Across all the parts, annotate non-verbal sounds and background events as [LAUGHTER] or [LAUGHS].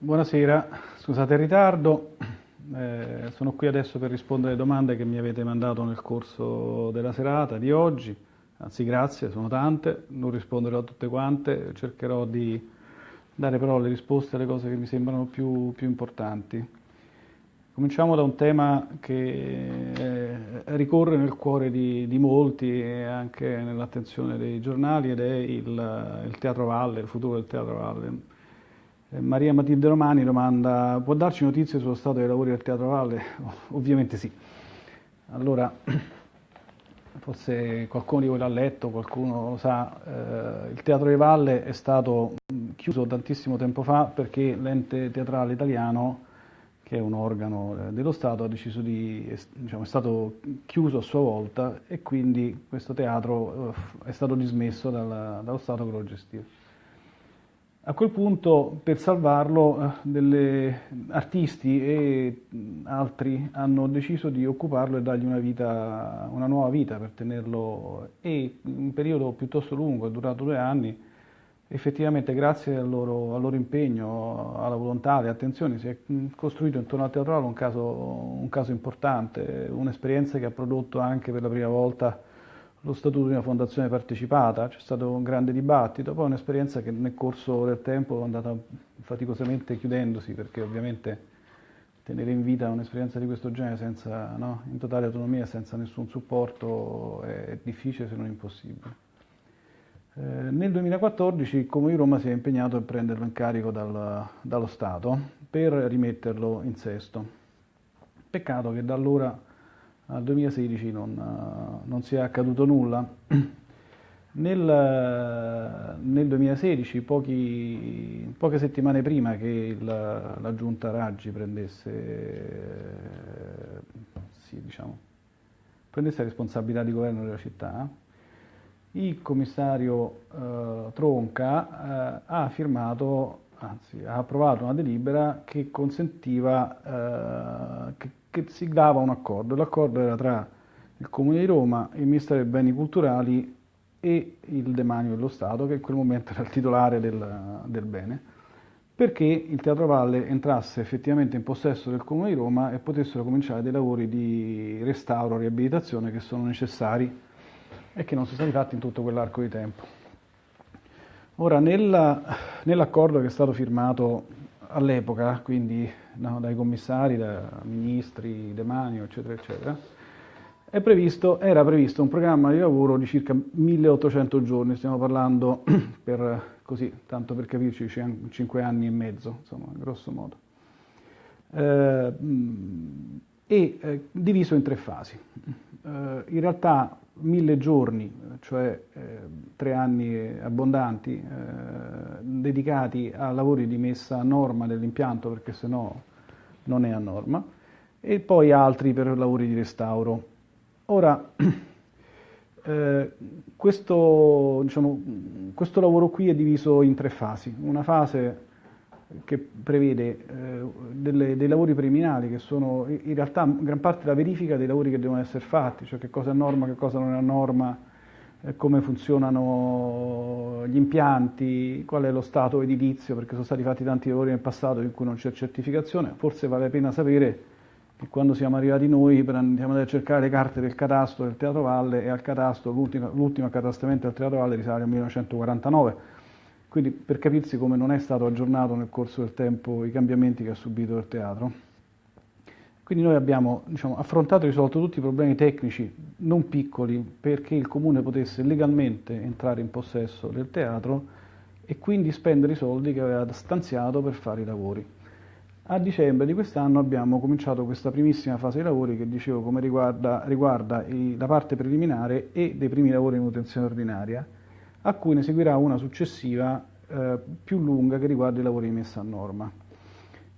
Buonasera, scusate il ritardo, eh, sono qui adesso per rispondere alle domande che mi avete mandato nel corso della serata di oggi, anzi grazie, sono tante, non risponderò a tutte quante, cercherò di dare però le risposte alle cose che mi sembrano più, più importanti. Cominciamo da un tema che eh, ricorre nel cuore di, di, molti e anche nell'attenzione dei giornali ed è il, il Teatro Valle, il futuro del Teatro Valle. Eh, Maria Matilde Romani domanda, può darci notizie sullo stato dei lavori del Teatro Valle? [LAUGHS] Ovviamente sì. Allora, [CLEARS THROAT] forse qualcuno di voi l'ha letto, qualcuno lo sa, eh, il Teatro di Valle è stato chiuso tantissimo tempo fa perché l'ente teatrale italiano, che è un organo eh, dello Stato, ha deciso di, diciamo, è stato chiuso a sua volta e quindi questo teatro eh, è stato dismesso dal, dallo Stato che lo gestiva. A quel punto, per salvarlo, eh, delle artisti e altri hanno deciso di occuparlo e dargli una, vita, una nuova vita per tenerlo, e un periodo piuttosto lungo, è durato due anni, effettivamente grazie al loro, al loro impegno, alla volontà, alle attenzioni, si è costruito intorno al teatrale un un caso importante, un'esperienza che ha prodotto anche per la prima volta lo statuto di una fondazione partecipata, c'è stato un grande dibattito, poi un'esperienza che nel corso del tempo è andata faticosamente chiudendosi perché ovviamente tenere in vita un'esperienza di questo genere senza, no, in totale autonomia, senza nessun supporto è difficile se non impossibile. Eh, nel 2014 il Comune di Roma si è impegnato a prenderlo in carico dal, dallo Stato per rimetterlo in sesto. Peccato che da allora al 2016 non, eh, non sia accaduto nulla. [CLEARS THROAT] Nel, nel 2016, pochi, poche settimane prima che il, la giunta Raggi prendesse, sì, diciamo, prendesse la responsabilità di governo della città, il commissario eh, Tronca eh, ha firmato, anzi ha approvato una delibera che consentiva, eh, che che siglava un accordo. L'accordo era tra il Comune di Roma, il Ministero dei Beni Culturali e il Demanio dello Stato, che in quel momento era il titolare del, del bene, perché il Teatro Valle entrasse effettivamente in possesso del Comune di Roma e potessero cominciare dei lavori di restauro riabilitazione che sono necessari e che non sono stati fatti in tutto quell'arco di tempo. Ora, nell'accordo che è stato firmato all'epoca, quindi no, dai commissari, dai ministri, Demanio, eccetera, eccetera, previsto, era previsto un programma di lavoro di circa 1800 giorni, stiamo parlando [CLEARS THROAT] per così, tanto per capirci, 5 anni e mezzo, insomma, grosso modo. Eh, e eh, diviso in tre fasi. Eh, in realtà mille giorni, cioè eh, tre anni abbondanti, eh, dedicati a lavori di messa a norma dell'impianto, perché se no non è a norma, e poi altri per lavori di restauro. Ora, [CLEARS THROAT] eh, questo, diciamo, questo lavoro qui è diviso in tre fasi. Una fase che prevede eh, delle, dei lavori preliminari che sono in realtà gran parte la verifica dei lavori che devono essere fatti, cioè che cosa è norma, che cosa non è norma, eh, come funzionano gli impianti, qual è lo stato edilizio, perché sono stati fatti tanti lavori nel passato in cui non c'è certificazione, forse vale la pena sapere che quando siamo arrivati noi andiamo a cercare le carte del catasto del Teatro Valle e al catasto, l'ultimo accatastamento del Teatro Valle risale al 1949, quindi per capirsi come non è stato aggiornato nel corso del tempo i cambiamenti che ha subito il teatro. Quindi noi abbiamo diciamo, affrontato e risolto tutti i problemi tecnici non piccoli perché il comune potesse legalmente entrare in possesso del teatro e quindi spendere i soldi che aveva stanziato per fare i lavori. A dicembre di quest'anno abbiamo cominciato questa primissima fase di lavori che dicevo come riguarda, riguarda i, la parte preliminare e dei primi lavori in manutenzione ordinaria a cui ne seguirà una successiva eh, più lunga che riguarda i lavori di messa a norma.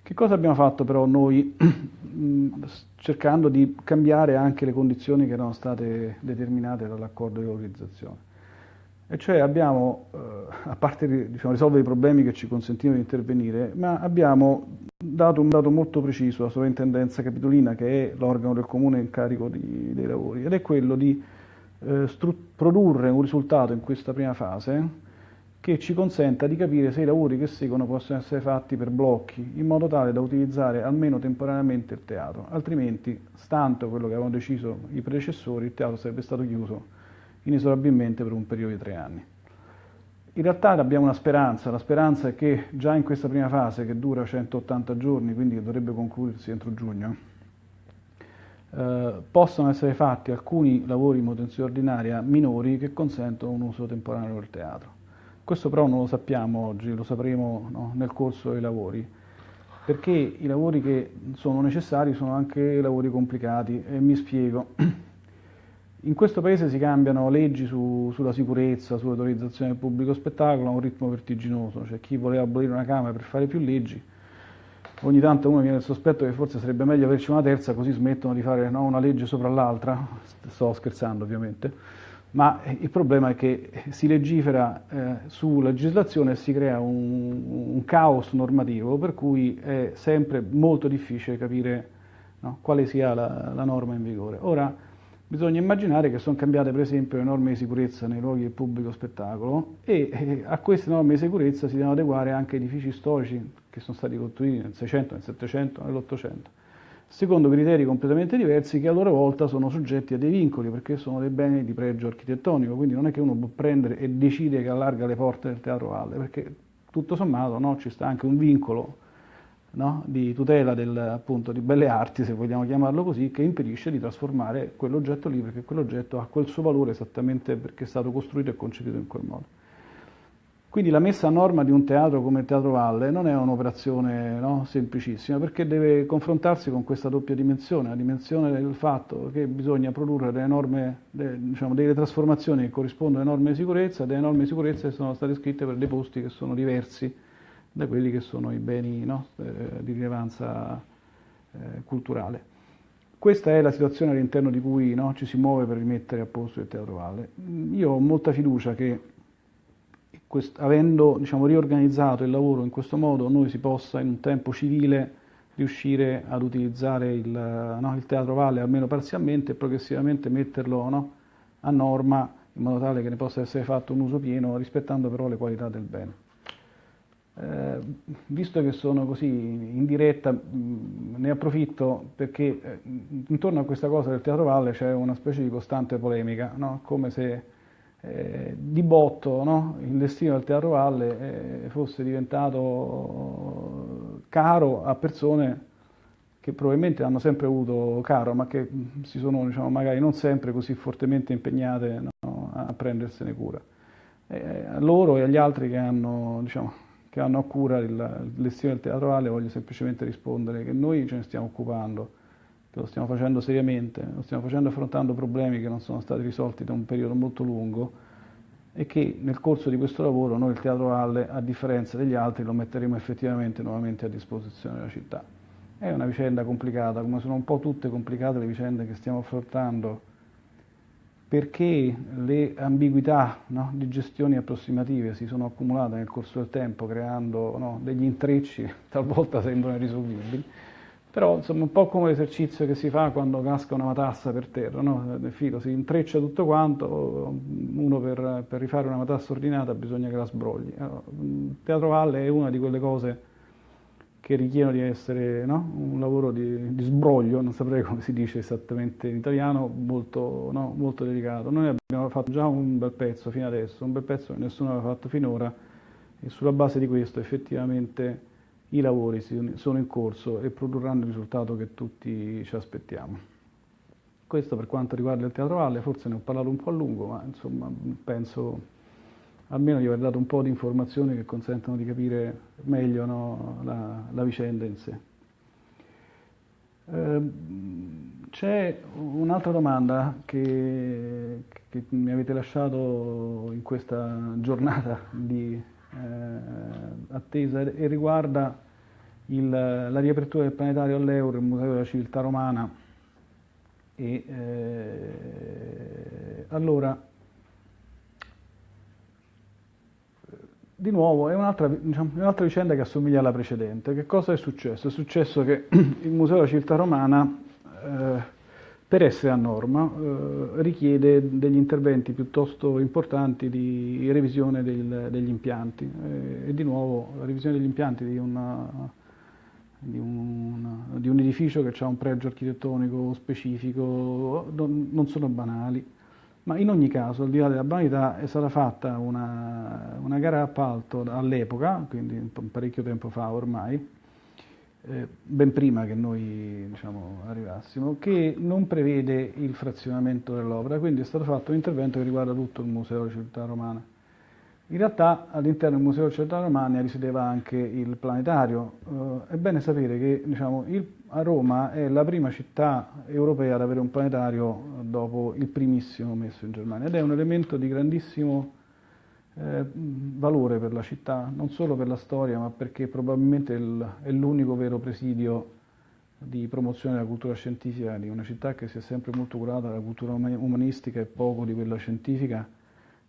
Che cosa abbiamo fatto però noi [CLEARS THROAT] cercando di cambiare anche le condizioni che erano state determinate dall'accordo di valorizzazione? E cioè abbiamo, eh, a parte diciamo, risolvere i problemi che ci consentivano di intervenire, ma abbiamo dato un dato molto preciso alla sovrintendenza capitolina, che è l'organo del comune in carico di, dei lavori, ed è quello di eh, produrre un risultato in questa prima fase che ci consenta di capire se i lavori che seguono possono essere fatti per blocchi, in modo tale da utilizzare almeno temporaneamente il teatro, altrimenti, stante quello che avevano deciso i predecessori, il teatro sarebbe stato chiuso inesorabilmente per un periodo di tre anni. In realtà abbiamo una speranza, la speranza è che già in questa prima fase, che dura 180 giorni, quindi dovrebbe concludersi entro giugno, eh, possano essere fatti alcuni lavori in manutenzione ordinaria minori che consentono un uso temporaneo del teatro. Questo però non lo sappiamo oggi, lo sapremo no, nel corso dei lavori, perché i lavori che sono necessari sono anche lavori complicati e mi spiego. [CLEARS THROAT] In questo paese si cambiano leggi su, sulla sicurezza, sull'autorizzazione del pubblico spettacolo a un ritmo vertiginoso, cioè chi voleva abolire una Camera per fare più leggi, ogni tanto uno viene il sospetto che forse sarebbe meglio averci una terza così smettono di fare no, una legge sopra l'altra, sto scherzando ovviamente, ma il problema è che si legifera eh, su legislazione e si crea un, un, caos normativo per cui è sempre molto difficile capire no, quale sia la, la, norma in vigore. Ora, bisogna immaginare che sono cambiate per esempio le norme di sicurezza nei luoghi di pubblico spettacolo e eh, a queste norme di sicurezza si devono adeguare anche edifici storici che sono stati costruiti nel 600, nel 700, nell'Ottocento secondo criteri completamente diversi che a loro volta sono soggetti a dei vincoli perché sono dei beni di pregio architettonico, quindi non è che uno può prendere e decide che allarga le porte del Teatro Valle, perché tutto sommato no, ci sta anche un vincolo no, di tutela del, appunto, di belle arti, se vogliamo chiamarlo così, che impedisce di trasformare quell'oggetto lì perché quell'oggetto ha quel suo valore esattamente perché è stato costruito e concepito in quel modo. Quindi la messa a norma di un teatro come il Teatro Valle non è un'operazione no, semplicissima perché deve confrontarsi con questa doppia dimensione, la dimensione del fatto che bisogna produrre delle, norme, diciamo, delle trasformazioni che corrispondono alle norme di sicurezza, delle norme di sicurezza che sono state scritte per dei posti che sono diversi da quelli che sono i beni no, eh, di rilevanza eh, culturale. Questa è la situazione all'interno di cui no, ci si muove per rimettere a posto il Teatro Valle. Io ho molta fiducia che avendo diciamo, riorganizzato il lavoro in questo modo, noi si possa in un tempo civile riuscire ad utilizzare il, no, il Teatro Valle almeno parzialmente e progressivamente metterlo no, a norma in modo tale che ne possa essere fatto un uso pieno rispettando però le qualità del bene. Eh, visto che sono così in diretta, mh, ne approfitto perché eh, intorno a questa cosa del Teatro Valle c'è una specie di costante polemica, no? come se eh, di botto no? il destino del Teatro Valle eh, fosse diventato caro a persone che probabilmente hanno sempre avuto caro, ma che si sono diciamo, magari non sempre così fortemente impegnate no? a prendersene cura. Eh, a loro e agli altri che hanno, diciamo, che hanno a cura il, destino del Teatro Valle voglio semplicemente rispondere che noi ce ne stiamo occupando che lo stiamo facendo seriamente, lo stiamo facendo affrontando problemi che non sono stati risolti da un periodo molto lungo e che nel corso di questo lavoro noi il Teatro Valle, a differenza degli altri, lo metteremo effettivamente nuovamente a disposizione della città. È una vicenda complicata, come sono un po' tutte complicate le vicende che stiamo affrontando, perché le ambiguità no, di gestioni approssimative si sono accumulate nel corso del tempo, creando no, degli intrecci che [LAUGHS] talvolta sembrano irrisolvibili però insomma un po' come l'esercizio che si fa quando casca una matassa per terra, no? nel filo si intreccia tutto quanto, uno per, per, rifare una matassa ordinata bisogna che la sbrogli. Allora, Teatro Valle è una di quelle cose che richiedono di essere no? un lavoro di, di, sbroglio, non saprei [LAUGHS] come si dice esattamente in italiano, molto, no? molto delicato. Noi abbiamo fatto già un bel pezzo fino adesso, un bel pezzo che nessuno aveva fatto finora e sulla base di questo effettivamente i lavori sono in corso e produrranno il risultato che tutti ci aspettiamo. Questo per quanto riguarda il Teatro Valle, forse ne ho parlato un po' a lungo, ma insomma penso almeno di aver dato un po' di informazioni che consentono di capire meglio no, la, la, vicenda in sé. Eh, c'è un'altra domanda che, che mi avete lasciato in questa giornata di eh, attesa e riguarda il, la riapertura del planetario all'Euro, il Museo della Civiltà Romana. E, eh, allora, di nuovo è un'altra, diciamo, un'altra vicenda che assomiglia alla precedente. Che cosa è successo? È successo che [CLEARS THROAT] il Museo della Civiltà Romana, eh, per essere a norma eh, richiede degli interventi piuttosto importanti di revisione del, degli impianti eh, e di nuovo la revisione degli impianti di, una, di, un, di un, edificio che ha un pregio architettonico specifico non, non, sono banali ma in ogni caso al di là della banalità è stata fatta una, una gara appalto all'epoca quindi parecchio tempo fa ormai eh, ben prima che noi diciamo, arrivassimo, che non prevede il frazionamento dell'opera, quindi è stato fatto un intervento che riguarda tutto il Museo della Civiltà Romana. In realtà all'interno del Museo della Civiltà Romana risiedeva anche il planetario. Eh, è bene sapere che diciamo, il, a Roma è la prima città europea ad avere un planetario dopo il primissimo messo in Germania ed è un elemento di grandissimo eh, valore per la città, non solo per la storia, ma perché probabilmente il, è l'unico vero presidio di promozione della cultura scientifica di una città che si è sempre molto curata della cultura umanistica e poco di quella scientifica,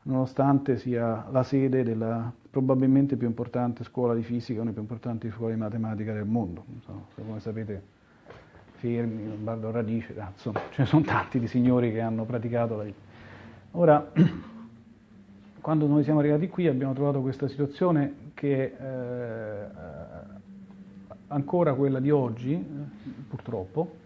nonostante sia la sede della probabilmente più importante scuola di fisica, una più importanti scuole di matematica del mondo. So, come sapete, Fermi, Lombardo Radice, insomma, ce ne sono tanti di signori che hanno praticato la... Ora, [CLEARS THROAT] quando noi siamo arrivati qui abbiamo trovato questa situazione che è eh, ancora quella di oggi, purtroppo,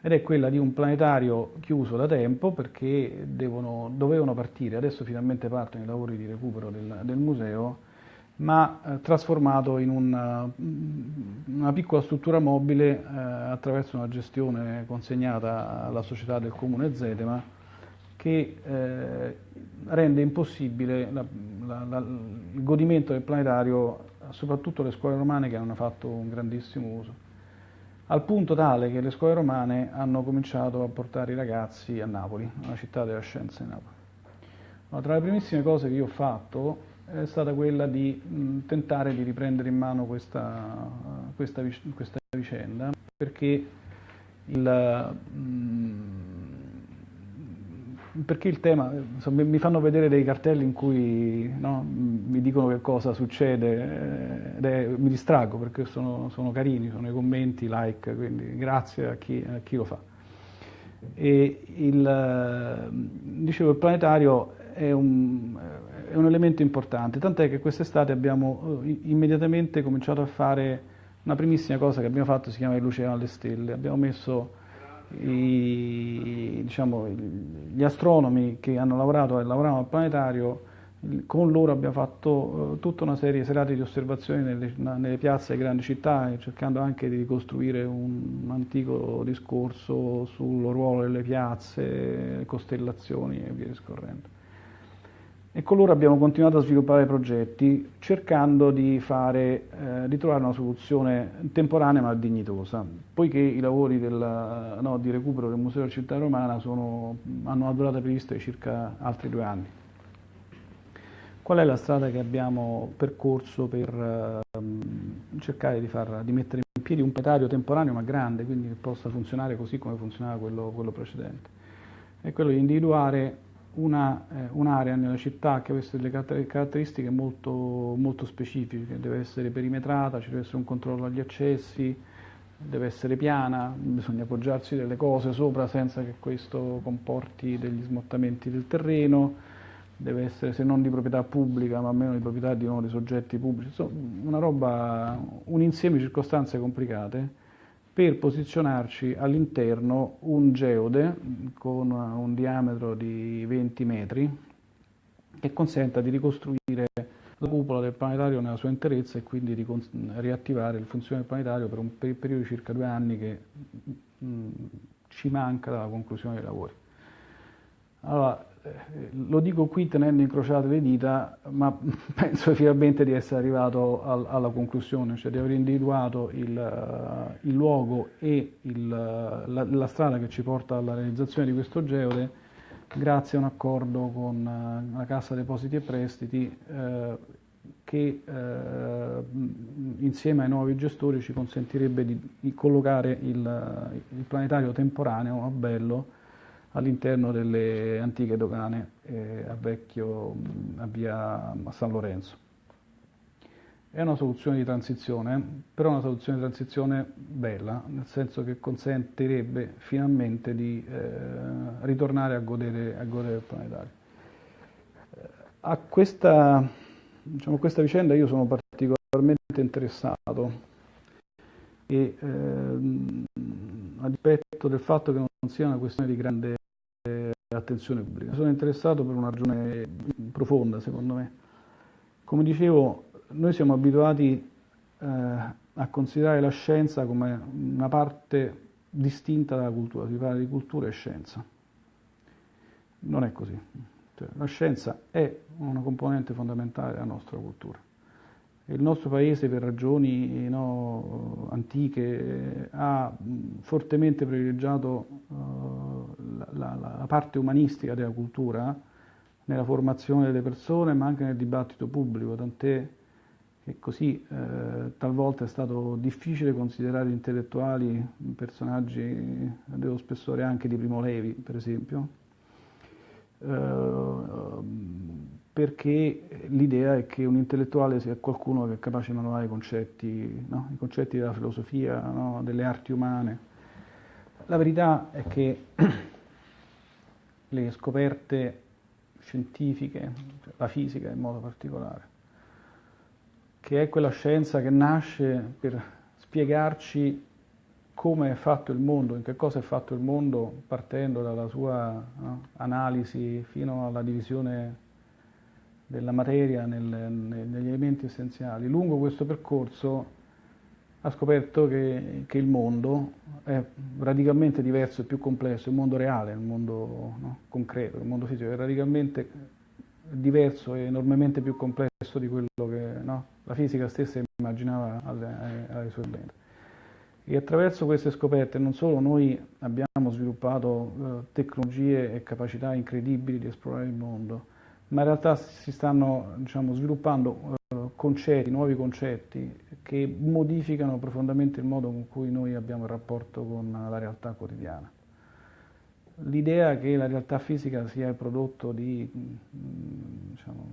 ed è quella di un planetario chiuso da tempo perché devono, dovevano partire, adesso finalmente partono i lavori di recupero del, del museo, ma eh, trasformato in una, una, piccola struttura mobile eh, attraverso una gestione consegnata alla società del comune Zetema che eh, rende impossibile la, la, la, il godimento del planetario soprattutto le scuole romane che hanno fatto un grandissimo uso, al punto tale che le scuole romane hanno cominciato a portare i ragazzi a Napoli, alla città della scienza di Napoli. Ma tra le primissime cose che io ho fatto è stata quella di mh, tentare di riprendere in mano questa, questa, questa vicenda, perché il, mh, perché il tema, insomma, mi fanno vedere dei cartelli in cui no, mi dicono che cosa succede ed è, mi distraggo perché sono, sono, carini, sono i commenti, like, quindi grazie a chi, a chi lo fa. E il, dicevo, il planetario è un, è un elemento importante, tant'è che quest'estate abbiamo eh, immediatamente cominciato a fare una primissima cosa che abbiamo fatto, si chiama il Luce alle Stelle, abbiamo messo i, diciamo, gli astronomi che hanno lavorato e lavoravano al planetario, con loro abbiamo fatto uh, tutta una serie di serate di osservazioni nelle, nelle piazze delle grandi città, cercando anche di ricostruire un, un antico discorso sul ruolo delle piazze, costellazioni e via discorrendo. E con loro abbiamo continuato a sviluppare progetti cercando di, fare, eh, di trovare una soluzione temporanea ma dignitosa, poiché i lavori del, no, di recupero del Museo della Città Romana sono, hanno una durata prevista di circa altri due anni. Qual è la strada che abbiamo percorso per eh, cercare di, far, di, mettere in piedi un planetario temporaneo ma grande, quindi che possa funzionare così come funzionava quello, quello precedente? È quello di individuare un'area una, eh, nella città che avesse delle caratteristiche molto, molto specifiche, deve essere perimetrata, ci deve essere un controllo agli accessi, deve essere piana, bisogna appoggiarsi delle cose sopra senza che questo comporti degli smottamenti del terreno, deve essere se non di proprietà pubblica ma almeno di proprietà di uno dei soggetti pubblici, insomma una roba, un insieme di circostanze complicate per posizionarci all'interno un geode con un diametro di 20 metri che consenta di ricostruire la cupola del planetario nella sua interezza e quindi di riattivare il funzione del planetario per un periodo di circa due anni che mh, ci manca dalla conclusione dei lavori. Allora, lo dico qui tenendo incrociate le dita, ma [LAUGHS] penso finalmente di essere arrivato al, alla conclusione, cioè di aver individuato il, il luogo e il, la, la, strada che ci porta alla realizzazione di questo geode grazie a un accordo con eh, la Cassa Depositi e Prestiti eh, che eh, insieme ai nuovi gestori ci consentirebbe di, di collocare il, il planetario temporaneo a Bello all'interno delle antiche dogane eh, a Vecchio, a via a San Lorenzo. è una soluzione di transizione, però una soluzione di transizione bella, nel senso che consentirebbe finalmente di eh, ritornare a godere, a godere del planetario. A questa, diciamo, questa vicenda io sono particolarmente interessato e ehm, a dispetto del fatto che non sia una questione di grande attenzione pubblica. Sono interessato per una ragione profonda, secondo me. Come dicevo, noi siamo abituati eh, a considerare la scienza come una parte distinta dalla cultura, si parla di cultura e scienza. Non è così. Cioè, la scienza è una componente fondamentale della nostra cultura. Il nostro paese, per ragioni no, antiche, ha fortemente privilegiaato uh, la, la, la parte umanistica della cultura nella formazione delle persone, ma anche nel dibattito pubblico, tant'è e così eh, talvolta è stato difficile considerare intellettuali personaggi dello spessore anche di Primo Levi, per esempio, eh, perché l'idea è che un intellettuale sia qualcuno che è capace di manovare i concetti, no? i concetti della filosofia, no? delle arti umane. La verità è che [CLEARS THROAT] le scoperte scientifiche, la fisica in modo particolare, che è quella scienza che nasce per spiegarci come è fatto il mondo, in che cosa è fatto il mondo, partendo dalla sua no, analisi fino alla divisione della materia nel, negli elementi essenziali. Lungo questo percorso ha scoperto che, che, il mondo è radicalmente diverso e più complesso, il mondo reale, il mondo no, concreto, il mondo fisico è radicalmente diverso e enormemente più complesso di quello che no, la fisica stessa immaginava alle, alle sue lenti. E attraverso queste scoperte non solo noi abbiamo sviluppato eh, tecnologie e capacità incredibili di esplorare il mondo, ma in realtà si stanno diciamo, sviluppando eh, concetti, nuovi concetti che modificano profondamente il modo con cui noi abbiamo il rapporto con la realtà quotidiana. L'idea che la realtà fisica sia il prodotto di, mm, diciamo,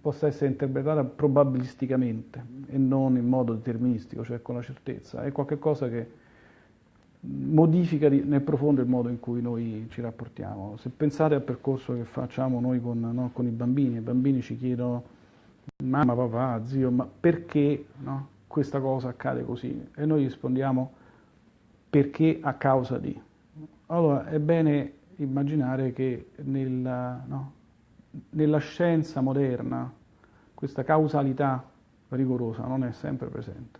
possa essere interpretata probabilisticamente e non in modo deterministico, cioè con la certezza, è qualcosa che modifica nel profondo il modo in cui noi ci rapportiamo. Se pensate al percorso che facciamo noi con, no, con i bambini, i bambini ci chiedono mamma, papà, zio, ma perché no, questa cosa accade così? E noi rispondiamo perché a causa di. Allora è bene immaginare che nella, no, nella scienza moderna questa causalità rigorosa non è sempre presente.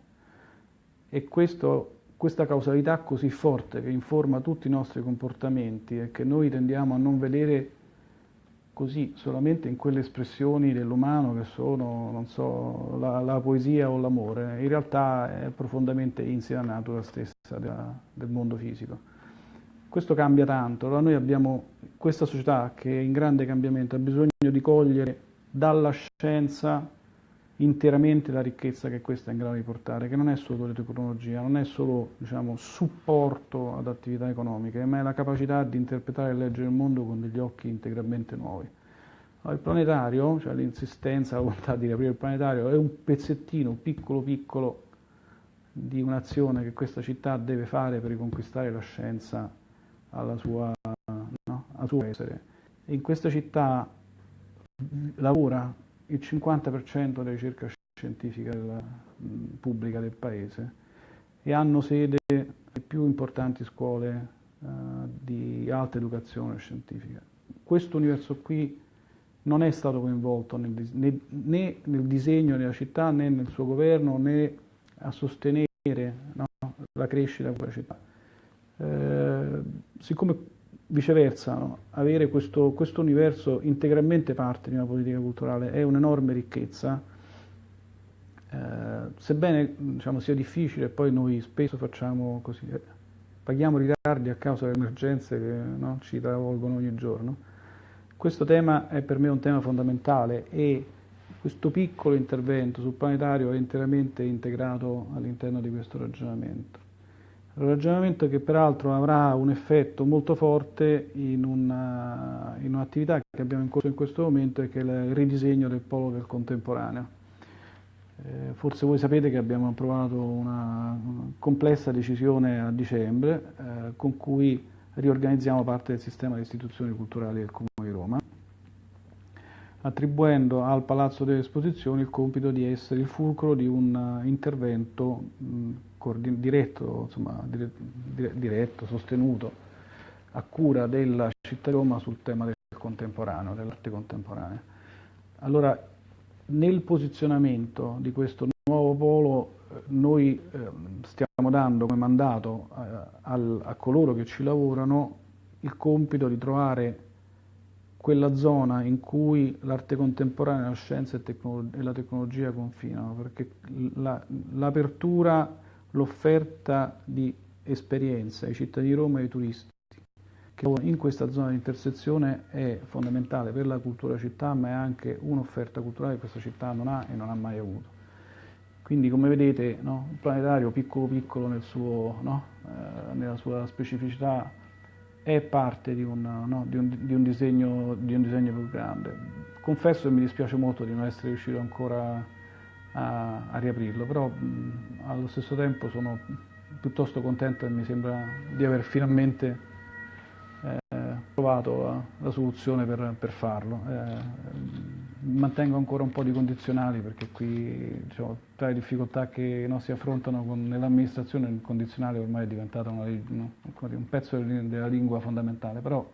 E questo, questa causalità così forte che informa tutti i nostri comportamenti e che noi tendiamo a non vedere così solamente in quelle espressioni dell'umano che sono, non so, la, la poesia o l'amore, in realtà è profondamente insita nella natura stessa della, del mondo fisico. Questo cambia tanto, allora noi abbiamo questa società che è in grande cambiamento, ha bisogno di cogliere dalla scienza interamente la ricchezza che questa è in grado di portare, che non è solo tecnologia, non è solo diciamo, supporto ad attività economiche, ma è la capacità di interpretare e leggere il mondo con degli occhi integralmente nuovi. Il planetario, cioè l'insistenza, la volontà di riaprire il planetario, è un pezzettino piccolo piccolo di un'azione che questa città deve fare per riconquistare la scienza alla sua, no, al suo essere. In questa città lavora il 50% della ricerca scientifica della, pubblica del paese e hanno sede le più importanti scuole uh, di alta educazione scientifica. Questo universo qui non è stato coinvolto nel, né, né, nel disegno della città né nel suo governo né a sostenere no, la crescita di quella città. Eh, siccome viceversa no, avere questo, questo, universo integralmente parte di una politica culturale è un'enorme ricchezza, eh, sebbene diciamo, sia difficile, poi noi spesso facciamo così, eh, paghiamo ritardi a causa delle emergenze che no, ci travolgono ogni giorno. Questo tema è per me un tema fondamentale e questo piccolo intervento sul planetario è interamente integrato all'interno di questo ragionamento. Ragionamento che peraltro avrà un effetto molto forte in, una, in un'attività che abbiamo in corso in questo momento e che è il ridisegno del polo del contemporaneo. Eh, forse voi sapete che abbiamo approvato una complessa decisione a dicembre eh, con cui riorganizziamo parte del sistema di istituzioni culturali del Comune di Roma, attribuendo al Palazzo delle Esposizioni il compito di essere il fulcro di un intervento mh, diretto, insomma, diretto, sostenuto, a cura della città di Roma sul tema del contemporaneo, dell'arte contemporanea. Allora, nel posizionamento di questo nuovo polo eh, noi eh, stiamo dando come mandato a, a coloro che ci lavorano il compito di trovare quella zona in cui l'arte contemporanea, la scienza e, e la tecnologia confinano, perché l'apertura, l'offerta di esperienza ai cittadini di Roma e ai turisti in questa zona di intersezione è fondamentale per la cultura città, ma è anche un'offerta culturale che questa città non ha e non ha mai avuto. Quindi come vedete no, un planetario piccolo piccolo nel suo, no, eh, nella sua specificità è parte di un, no, di, un, di, un disegno, di un, disegno, più grande. Confesso che mi dispiace molto di non essere riuscito ancora a, a riaprirlo, però mh, allo stesso tempo sono piuttosto contento e mi sembra di aver finalmente trovato la, la soluzione per, per farlo. Eh, mantengo ancora un po' di condizionali perché qui diciamo, tra le difficoltà che no, si affrontano nell'amministrazione il condizionale ormai è diventato una, no, un pezzo della lingua fondamentale, però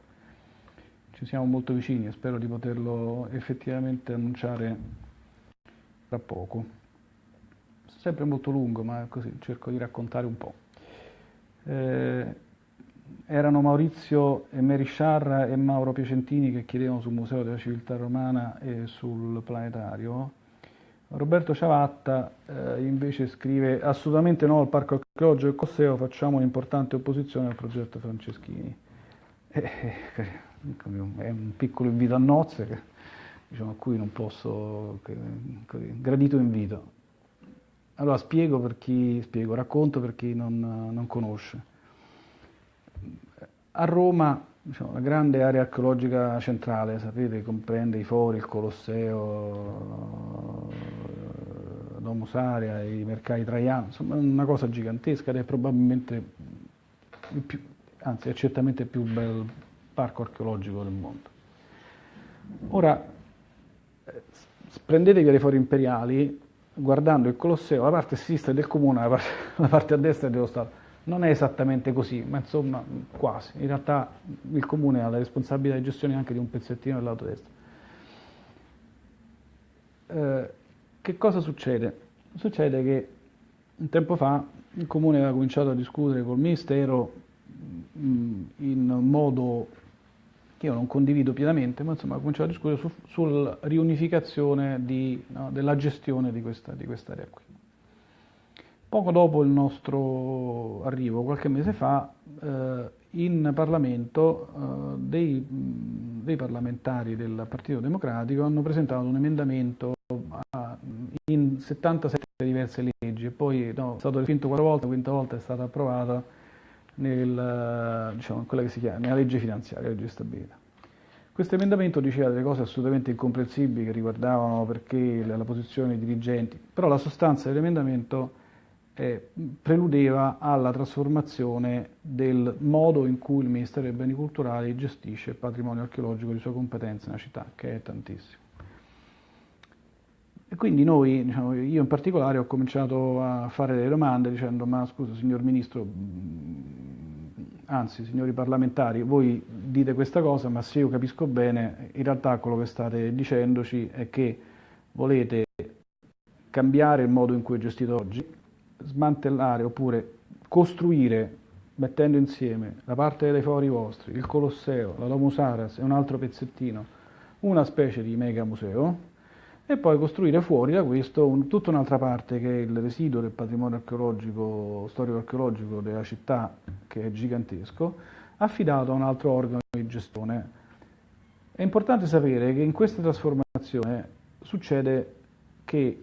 ci siamo molto vicini e spero di poterlo effettivamente annunciare tra poco. Sempre molto lungo, ma così cerco di raccontare un po'. Eh, erano Maurizio e Mary Sciarra e Mauro Piacentini che chiedevano sul Museo della Civiltà Romana e sul Planetario. Roberto Ciavatta eh, invece scrive assolutamente no al Parco Archeologico e Cosseo, facciamo un'importante opposizione al progetto Franceschini. Eh, eh, [LAUGHS] è un piccolo invito a nozze diciamo, a cui non posso, gradito invito. Allora spiego per chi, spiego, racconto per chi non, non conosce. A Roma diciamo, la grande area archeologica centrale, sapete, comprende i fori, il Colosseo, Domus Aria, i mercati Traiano, insomma una cosa gigantesca ed è probabilmente, il più, anzi è certamente il più bel parco archeologico del mondo. Ora, prendetevi le fori imperiali, guardando il Colosseo, la parte a sinistra del comune, la parte, [LAUGHS] la parte a destra dello Stato non è esattamente così, ma insomma quasi. In realtà il comune ha la responsabilità di gestione anche di un pezzettino del lato destro. Eh, che cosa succede? Succede che un tempo fa il comune aveva cominciato a discutere col Ministero mm, in modo che io non condivido pienamente, ma insomma ha cominciato a discutere su, sulla riunificazione di, no, della gestione di questa, di quest'area qui. Poco dopo il nostro arrivo, qualche mese fa, eh, in Parlamento eh, dei, dei, parlamentari del Partito Democratico hanno presentato un emendamento a, in 77 diverse leggi poi no, è stato respinto quattro volte, la quinta volta è stata approvata nel, diciamo, chiama, nella legge finanziaria, legge di. Questo emendamento diceva delle cose assolutamente incomprensibili che riguardavano perché la, la posizione dei dirigenti, però la sostanza dell'emendamento eh, preludeva alla trasformazione del modo in cui il Ministero dei Beni Culturali gestisce il patrimonio archeologico di sua competenza nella città, che è tantissimo. Quindi noi, diciamo, io in particolare, ho cominciato a fare delle domande dicendo ma scusa signor Ministro, anzi signori parlamentari, voi dite questa cosa, ma se io capisco bene, in realtà quello che state dicendoci è che volete cambiare il modo in cui è gestito oggi, smantellare oppure costruire mettendo insieme la parte dei fori vostri, il Colosseo, la Domus Aras e un altro pezzettino, una specie di mega museo e poi costruire fuori da questo un, tutta un'altra parte che è il residuo del patrimonio archeologico, storico-archeologico della città, che è gigantesco, affidato a un altro organo di gestione. È importante sapere che in questa trasformazione succede che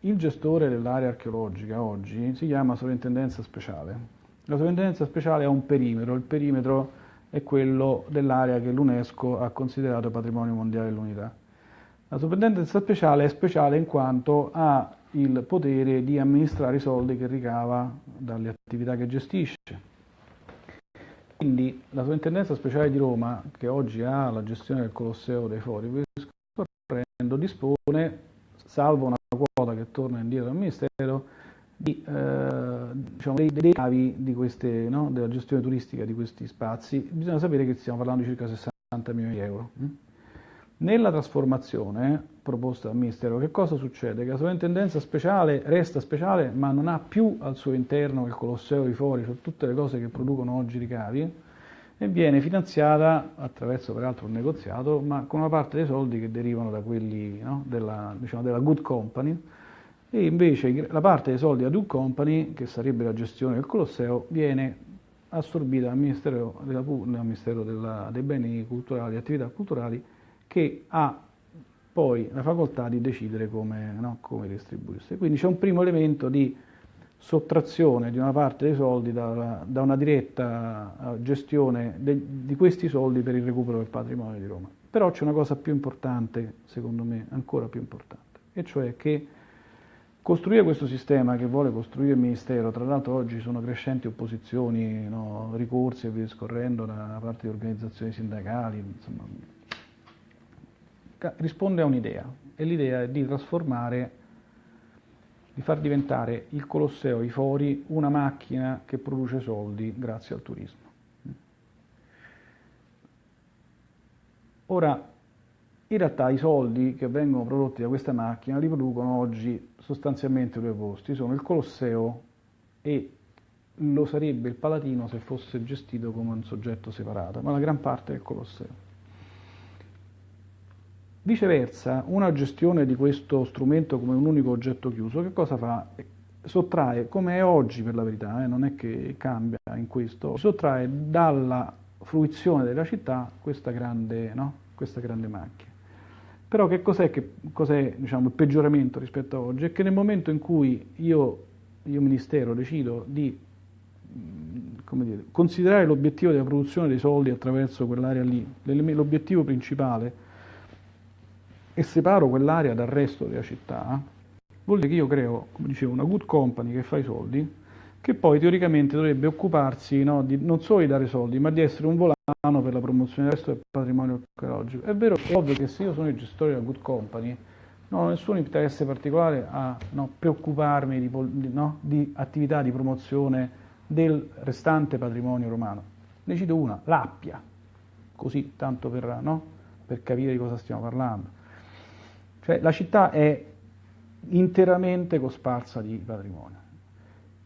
il gestore dell'area archeologica oggi si chiama sovrintendenza speciale. La sovrintendenza speciale ha un perimetro, il perimetro è quello dell'area che l'UNESCO ha considerato patrimonio mondiale dell'unità. La sovrintendenza speciale è speciale in quanto ha il potere di amministrare i soldi che ricava dalle attività che gestisce. Quindi la Sovrintendenza Speciale di Roma, che oggi ha la gestione del Colosseo dei Fori, dispone, salvo una quota che torna indietro al Ministero, di, eh, diciamo, dei, dei cavi di queste, no, della gestione turistica di questi spazi. Bisogna sapere che stiamo parlando di circa 60 milioni di euro. Nella trasformazione proposta dal Ministero, che cosa succede? Che la sovrintendenza speciale resta speciale, ma non ha più al suo interno il Colosseo di fuori, cioè tutte le cose che producono oggi ricavi, e viene finanziata attraverso peraltro un negoziato, ma con una parte dei soldi che derivano da quelli no, della, diciamo, della good company, e invece la parte dei soldi della good company, che sarebbe la gestione del Colosseo, viene assorbita dal Ministero, della, dal Ministero della, dei beni culturali e attività culturali, che ha poi la facoltà di decidere come, no, come distribuirsi. Quindi c'è un primo elemento di sottrazione di una parte dei soldi da, da una diretta eh, gestione de, di questi soldi per il recupero del patrimonio di Roma. Però c'è una cosa più importante, secondo me, ancora più importante, e cioè che costruire questo sistema che vuole costruire il Ministero, tra l'altro oggi sono crescenti opposizioni, no, ricorsi e via discorrendo da parte di organizzazioni sindacali, insomma, risponde a un'idea e l'idea è di trasformare, di far diventare il Colosseo, i fori, una macchina che produce soldi grazie al turismo. Ora, in realtà i soldi che vengono prodotti da questa macchina li producono oggi sostanzialmente due posti, sono il Colosseo e lo sarebbe il Palatino se fosse gestito come un soggetto separato, ma la gran parte è il Colosseo. Viceversa, una gestione di questo strumento come un unico oggetto chiuso, che cosa fa? Sottrae, come è oggi per la verità, eh, non è che cambia in questo, sottrae dalla fruizione della città questa grande, no? questa grande macchina. Però che cos'è, cos'è diciamo, il peggioramento rispetto a oggi? È che nel momento in cui io, io Ministero, decido di dire, considerare l'obiettivo della produzione dei soldi attraverso quell'area lì, l'obiettivo principale, e separo quell'area dal resto della città, vuol dire che io creo, come dicevo, una good company che fa i soldi, che poi teoricamente dovrebbe occuparsi no, di, non solo di dare soldi, ma di essere un volano per la promozione del resto del patrimonio archeologico. È vero, è ovvio che se io sono il gestore della good company, non ho nessun interesse particolare a no, preoccuparmi di, no, di attività di promozione del restante patrimonio romano. Ne cito una, l'Appia, così tanto per, no, per capire di cosa stiamo parlando. Cioè la città è interamente cosparsa di patrimonio.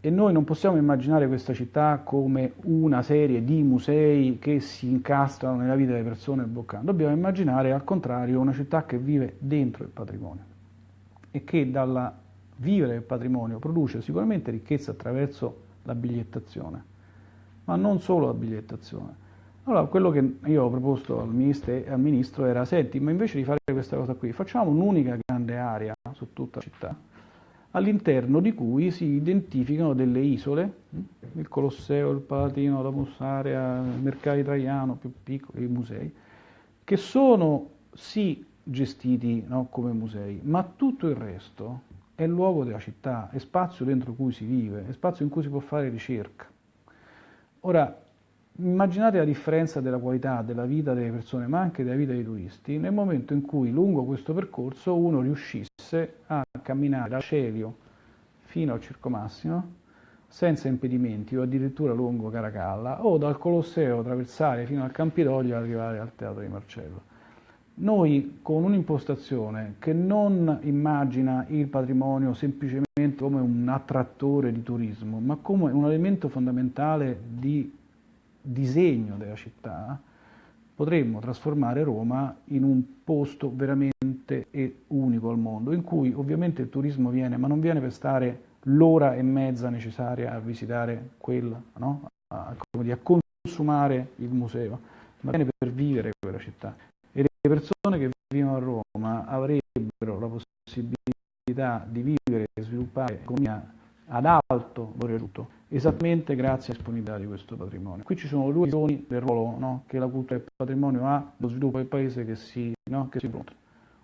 E noi non possiamo immaginare questa città come una serie di musei che si incastrano nella vita delle persone boccando, dobbiamo immaginare al contrario una città che vive dentro il patrimonio e che dalla vivere del patrimonio produce sicuramente ricchezza attraverso la bigliettazione, ma non solo la bigliettazione, allora, quello che io ho proposto al, al ministro era, senti, ma invece di fare questa cosa qui, facciamo un'unica grande area su tutta la città, all'interno di cui si identificano delle isole, hm, il Colosseo, il Palatino, la Mussarea, il Mercato Italiano, più piccoli, i musei, che sono sì gestiti no, come musei, ma tutto il resto è luogo della città, è spazio dentro cui si vive, è spazio in cui si può fare ricerca. Ora, Immaginate la differenza della qualità della vita delle persone, ma anche della vita dei turisti, nel momento in cui lungo questo percorso uno riuscisse a camminare dal Celio fino al Circo Massimo senza impedimenti o addirittura lungo Caracalla o dal Colosseo attraversare fino al Campidoglio e arrivare al Teatro di Marcello. Noi con un'impostazione che non immagina il patrimonio semplicemente come un attrattore di turismo, ma come un elemento fondamentale di disegno della città, potremmo trasformare Roma in un posto veramente unico al mondo, in cui ovviamente il turismo viene, ma non viene per stare l'ora e mezza necessaria a visitare quella, no? a, a, consumare il museo, ma viene per vivere quella città. E le persone che vivono a Roma avrebbero la possibilità di vivere e sviluppare economia ad alto valore aggiunto, esattamente grazie alla disponibilità di questo patrimonio. Qui ci sono due visioni del ruolo no, che la cultura del patrimonio ha, lo sviluppo del paese che si, no, che si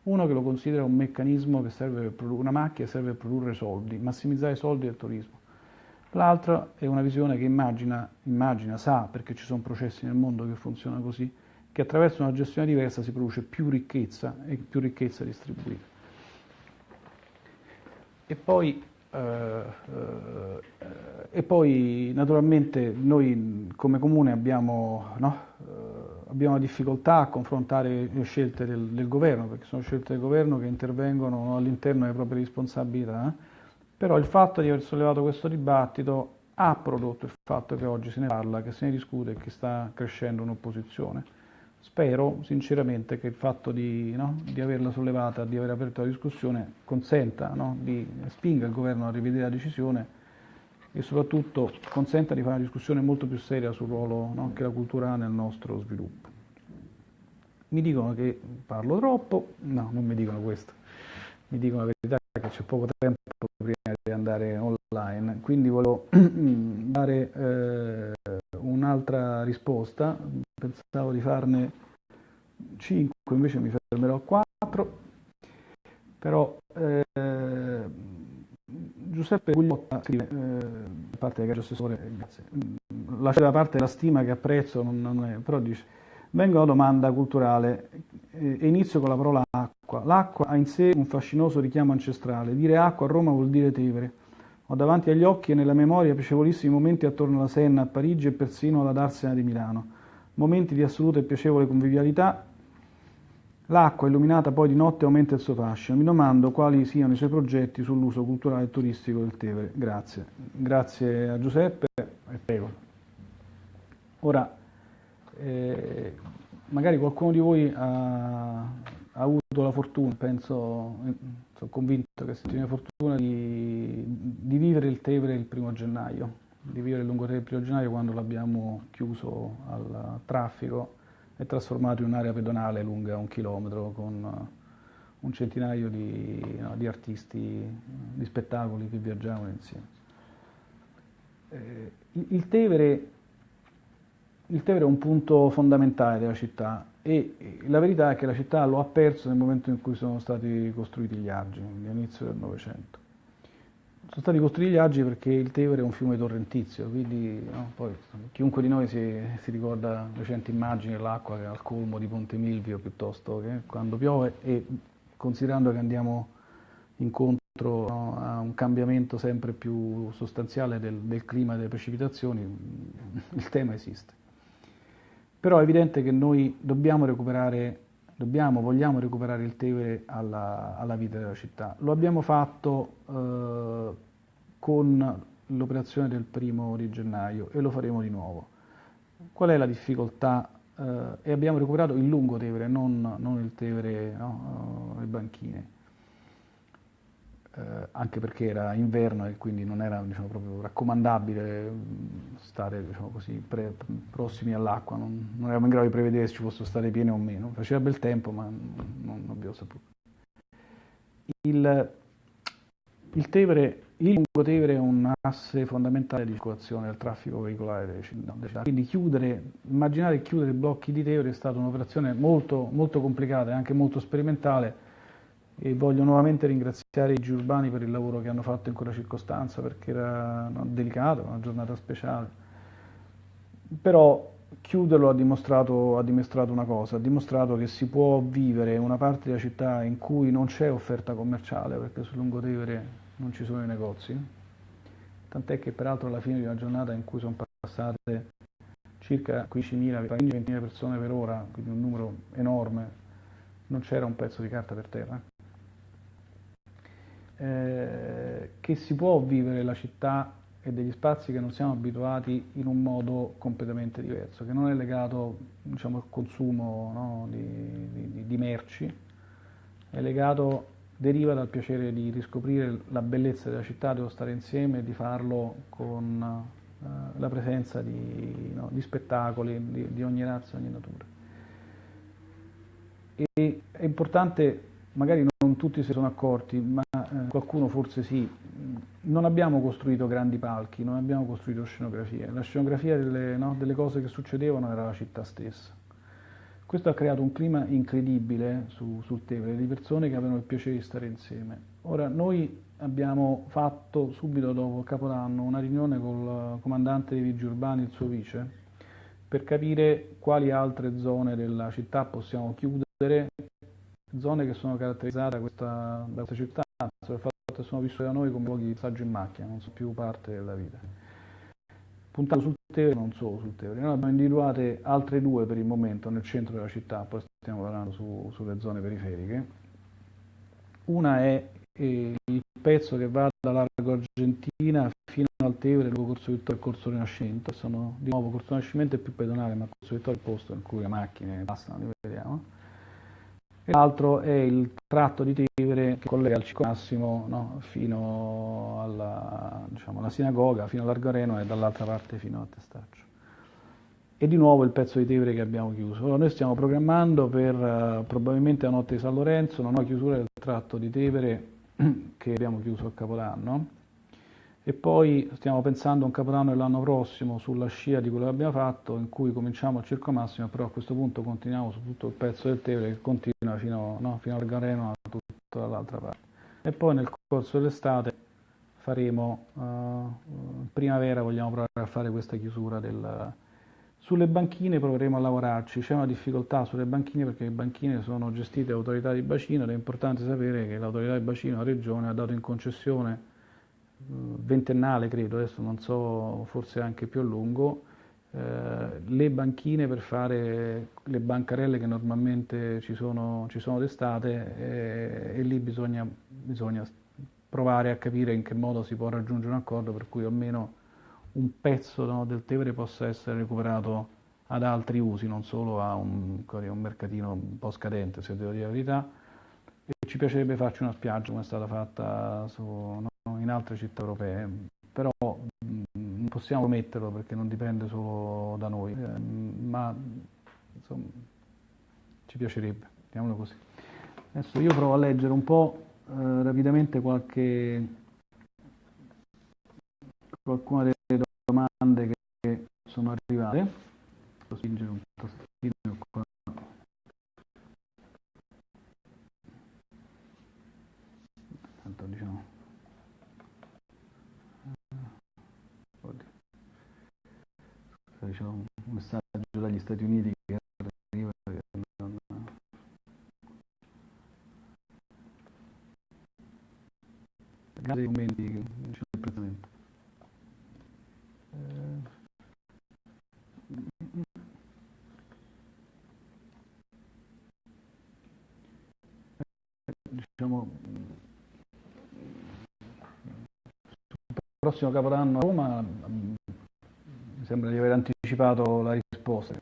Uno che lo considera un meccanismo che serve per una macchina che serve per produrre soldi, massimizzare i soldi del turismo. L'altra è una visione che immagina, immagina, sa, perché ci sono processi nel mondo che funzionano così, che attraverso una gestione diversa si produce più ricchezza e più ricchezza distribuita. E poi, e poi naturalmente noi come comune abbiamo, no, eh, abbiamo difficoltà a confrontare le scelte del, del, governo, perché sono scelte del governo che intervengono all'interno delle proprie responsabilità, eh. però il fatto di aver sollevato questo dibattito ha prodotto il fatto che oggi se ne parla, che se ne discute e che sta crescendo un'opposizione. Spero sinceramente che il fatto di, no, di, averla sollevata, di aver aperto la discussione, consenta no, di spinga il governo a rivedere la decisione e soprattutto consenta di fare una discussione molto più seria sul ruolo no, che la cultura ha nel nostro sviluppo. Mi dicono che parlo troppo, no, non mi dicono questo, mi dicono la verità che c'è poco tempo prima di andare online, quindi volevo [CLEARS THROAT] dare eh, un'altra risposta, pensavo di farne 5, invece mi fermerò a 4, però eh, Giuseppe Gugliotta scrive, eh, parte che assessore, grazie, lascia da parte la stima che apprezzo, non, non è, però dice, vengo alla domanda culturale eh, e inizio con la parola acqua. L'acqua ha in sé un fascinoso richiamo ancestrale, dire acqua a Roma vuol dire Tevere. Ho davanti agli occhi e nella memoria piacevolissimi momenti attorno alla Senna a Parigi e persino alla Darsena di Milano. Momenti di assoluta e piacevole convivialità. L'acqua, illuminata poi di notte, aumenta il suo fascino. Mi domando quali siano i suoi progetti sull'uso culturale e turistico del Tevere. Grazie. Grazie a Giuseppe e prego. Ora, eh, magari qualcuno di voi ha, ha avuto la fortuna, penso, sono convinto che si tiene fortuna di, di, vivere il Tevere il primo gennaio, di vivere Lungotevere il primo gennaio quando l'abbiamo chiuso al traffico e trasformato in un'area pedonale lunga un chilometro con un centinaio di, no, di artisti, di spettacoli che viaggiavano insieme. Eh, il Tevere il Tevere è un punto fondamentale della città e la verità è che la città lo ha perso nel momento in cui sono stati costruiti gli argini, all'inizio del Novecento. Sono stati costruiti gli argini perché il Tevere è un fiume torrentizio, quindi no, poi, chiunque di noi si, si ricorda recenti immagini dell'acqua che è al colmo di Ponte Milvio piuttosto che quando piove e considerando che andiamo incontro no, a un cambiamento sempre più sostanziale del, del clima e delle precipitazioni, il tema esiste. Però è evidente che noi dobbiamo recuperare, dobbiamo, vogliamo recuperare il Tevere alla, alla vita della città. Lo abbiamo fatto eh, con l'operazione del primo di gennaio e lo faremo di nuovo. Qual è la difficoltà? Eh, e abbiamo recuperato il lungo Tevere, non, non il Tevere, no, le banchine eh, anche perché era inverno e quindi non era diciamo, proprio raccomandabile mm, stare diciamo così, pre, prossimi all'acqua, non, non, eravamo in grado di prevedere se ci fosse stare piene o meno, faceva bel tempo ma non, non abbiamo saputo. Il, il, Tevere, il lungo Tevere è un asse fondamentale di circolazione del traffico veicolare delle città, quindi chiudere, immaginare chiudere blocchi di Tevere è stata un'operazione molto, molto complicata e anche molto sperimentale, e voglio nuovamente ringraziare i Gigi Urbani per il lavoro che hanno fatto in quella circostanza perché era no, delicato, una giornata speciale. Però chiuderlo ha dimostrato, ha dimostrato, una cosa, ha dimostrato che si può vivere una parte della città in cui non c'è offerta commerciale perché sul Lungotevere non ci sono i negozi, tant'è che peraltro alla fine di una giornata in cui sono passate circa 15.000-20.000 persone per ora, quindi un numero enorme, non c'era un pezzo di carta per terra eh, che si può vivere la città e degli spazi che non siamo abituati in un modo completamente diverso, che non è legato diciamo, al consumo no, di, di, di, merci, è legato, deriva dal piacere di riscoprire la bellezza della città, dello stare insieme e di farlo con eh, la presenza di, no, di spettacoli di, ogni razza, ogni natura. E è importante magari non tutti si sono accorti, ma eh, qualcuno forse sì, non abbiamo costruito grandi palchi, non abbiamo costruito scenografie, la scenografia delle, no, delle cose che succedevano era la città stessa. Questo ha creato un clima incredibile su, sul Tevere, di persone che avevano il piacere di stare insieme. Ora, noi abbiamo fatto subito dopo Capodanno una riunione con il comandante dei vigili urbani e il suo vice per capire quali altre zone della città possiamo chiudere, zone che sono caratterizzate da questa, da questa città, per il fatto che sono vissute da noi come luoghi di passaggio in macchina, non sono più parte della vita. Puntato sul Tevere, non solo sul Tevere, noi abbiamo individuate altre due per il momento nel centro della città, poi stiamo parlando su, sulle zone periferiche. Una è eh, il pezzo che va da Largo Argentina fino al Tevere, lungo Corso Vittorio e Corso Rinascimento, sono di nuovo Corso Rinascimento è più pedonale, ma Corso Vittorio è il posto in cui le macchine passano, li vediamo l'altro è il tratto di Tevere che collega al Cico Massimo no, fino alla, diciamo, alla, sinagoga, fino all'Argareno e dall'altra parte fino a Testaccio. E di nuovo il pezzo di Tevere che abbiamo chiuso. Allora noi stiamo programmando per uh, probabilmente la notte di San Lorenzo una nuova chiusura del tratto di Tevere [CLEARS THROAT] che abbiamo chiuso a Capodanno e poi stiamo pensando a un capodanno dell'anno prossimo sulla scia di quello che abbiamo fatto in cui cominciamo al Circo Massimo però a questo punto continuiamo su tutto il pezzo del Tevere che continua fino, no, fino al Gareno a tutta l'altra parte. E poi nel corso dell'estate faremo uh, primavera vogliamo provare a fare questa chiusura del, sulle banchine proveremo a lavorarci, c'è una difficoltà sulle banchine perché le banchine sono gestite da autorità di bacino ed è importante sapere che l'autorità di bacino, la regione, ha dato in concessione ventennale credo, adesso non so, forse anche più a lungo, eh, le banchine per fare le bancarelle che normalmente ci sono, ci sono d'estate eh, e lì bisogna, bisogna, provare a capire in che modo si può raggiungere un accordo per cui almeno un pezzo no, del Tevere possa essere recuperato ad altri usi, non solo a un, un mercatino un po' scadente, se devo dire la verità. E ci piacerebbe farci una spiaggia come è stata fatta su, no, in altre città europee, però non possiamo metterlo perché non dipende solo da noi, eh, ma insomma ci piacerebbe, diciamolo così. Adesso io provo a leggere un po' eh, rapidamente qualche, qualcuna delle domande che sono arrivate. Spingere un tastino qua. Tanto diciamo. Diciamo, un messaggio dagli Stati Uniti che arriva che non... Grazie ai commenti che c'è apprezzamento. Eh, diciamo prossimo capodanno a Roma sembra di aver anticipato la risposta.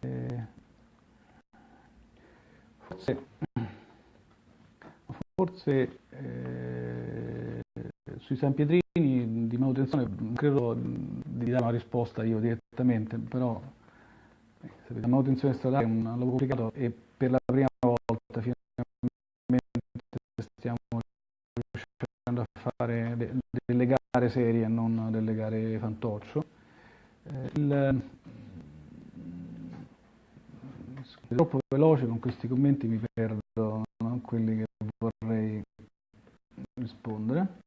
Eh, forse, forse eh, sui San Pietrini di manutenzione credo di dare una risposta io direttamente, però eh, la manutenzione stradale è un lavoro complicato e per la prima volta finalmente stiamo riuscendo a fare delle gare serie e non delle gare fantoccio. Eh, il, troppo veloce con questi commenti mi perdo no? quelli che vorrei rispondere.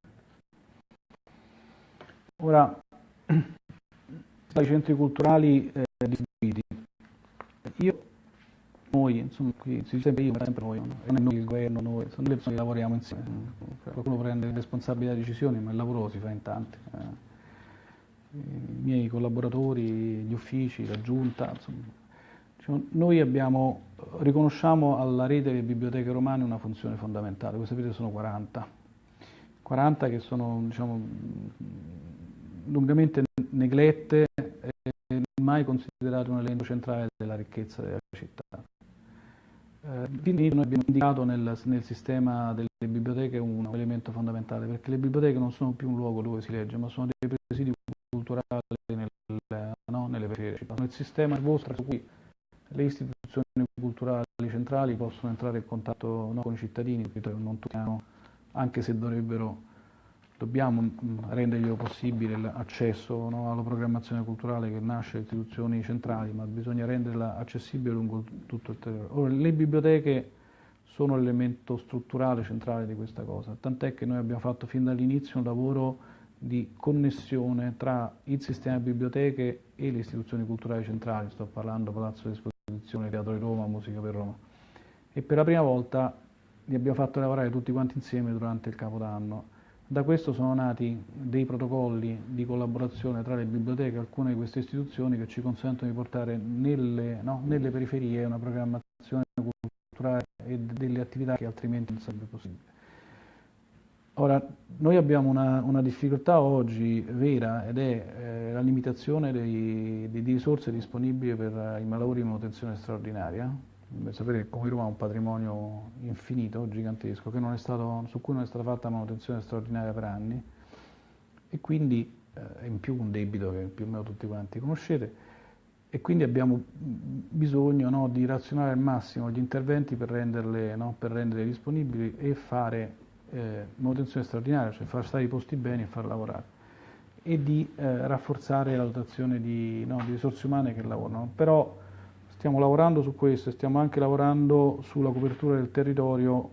Ora, [CLEARS THROAT] i centri culturali eh, distribuiti. Io, noi, insomma, qui si dice sempre io, sempre noi, non è noi il governo, noi, sono le persone che lavoriamo insieme. Qualcuno prende responsabilità di decisioni, ma il lavoro si fa in tanti. Eh i miei collaboratori, gli uffici, la giunta, insomma. Diciamo, noi abbiamo, riconosciamo alla rete delle biblioteche romane una funzione fondamentale, voi sapete sono 40, 40 che sono diciamo, lungamente neglette e mai considerate un elemento centrale della ricchezza della città. Eh, quindi noi abbiamo indicato nel, nel, sistema delle biblioteche un elemento fondamentale, perché le biblioteche non sono più un luogo dove si legge, ma sono dei presidi culturali nel, no, nelle periferie. Nel sistema nervoso su cui le istituzioni culturali centrali possono entrare in contatto no, con i cittadini, non tutti hanno, anche se dovrebbero dobbiamo mm, rendergli possibile l'accesso no, alla programmazione culturale che nasce dalle istituzioni centrali, ma bisogna renderla accessibile lungo tutto il territorio. Ora, le biblioteche sono l'elemento strutturale centrale di questa cosa, tant'è che noi abbiamo fatto fin dall'inizio un lavoro di connessione tra il sistema biblioteche e le istituzioni culturali centrali, sto parlando Palazzo d'Esposizione, Teatro di Roma, Musica per Roma, e per la prima volta li abbiamo fatti lavorare tutti quanti insieme durante il Capodanno da questo sono nati dei protocolli di collaborazione tra le biblioteche e alcune di queste istituzioni che ci consentono di portare nelle, no, nelle periferie una programmazione culturale e delle attività che altrimenti non sarebbe possibile. Ora, noi abbiamo una, una difficoltà oggi vera ed è eh, la limitazione dei, di risorse disponibili per i lavori di manutenzione straordinaria, sapere che Come Roma ha un patrimonio infinito, gigantesco, stato, su cui non è stata fatta manutenzione straordinaria per anni. E quindi eh, in più un debito che più o meno tutti quanti conoscete. E quindi abbiamo bisogno no, di razionare al massimo gli interventi per renderle, no, per renderle disponibili e fare eh, manutenzione straordinaria, cioè far stare i posti bene e far lavorare e di eh, rafforzare la dotazione di, no, di risorse umane che lavorano. Però, Stiamo lavorando su questo e stiamo anche lavorando sulla copertura del territorio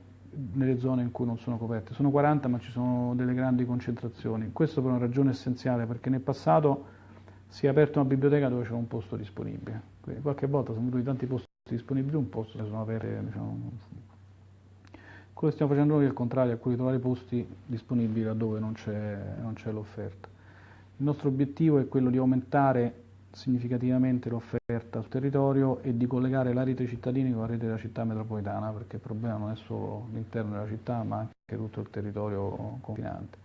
nelle zone in cui non sono coperte. Sono 40 ma ci sono delle grandi concentrazioni. Questo per una ragione essenziale perché nel passato si è aperta una biblioteca dove c'era un posto disponibile. Quindi qualche volta sono venuti tanti posti disponibili, un posto sono aperte. Diciamo. Quello che stiamo facendo noi è il contrario, è quello di trovare posti disponibili laddove non c'è l'offerta. Il nostro obiettivo è quello di aumentare significativamente l'offerta sul territorio e di collegare la rete cittadini con la rete della città metropolitana, perché il problema non è solo l'interno della città, ma anche tutto il territorio confinante.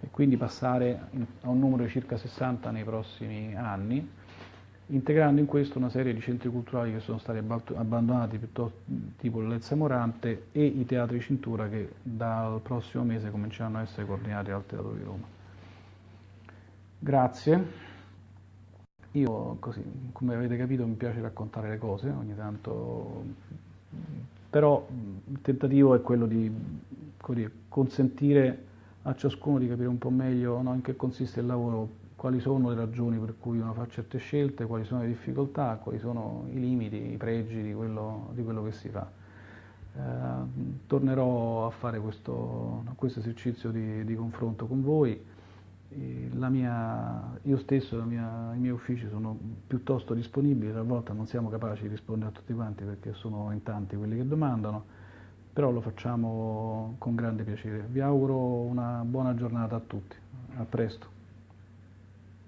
E quindi passare a un numero di circa 60 nei prossimi anni, integrando in questo una serie di centri culturali che sono stati abbandonati, tipo l'Elsa Morante e i teatri cintura che dal prossimo mese cominceranno a essere coordinati dal Teatro di Roma. Grazie. Io così, come avete capito, mi piace raccontare le cose ogni tanto, però il tentativo è quello di dire, consentire a ciascuno di capire un po' meglio no, in che consiste il lavoro, quali sono le ragioni per cui uno fa certe scelte, quali sono le difficoltà, quali sono i limiti, i pregi di quello, di quello che si fa. Eh, tornerò a fare questo, questo esercizio di, di confronto con voi mia, io stesso, mia, i miei uffici sono piuttosto disponibili, talvolta non siamo capaci di rispondere a tutti quanti perché sono in tanti quelli che domandano, però lo facciamo con grande piacere. Vi auguro una buona giornata a tutti, a presto.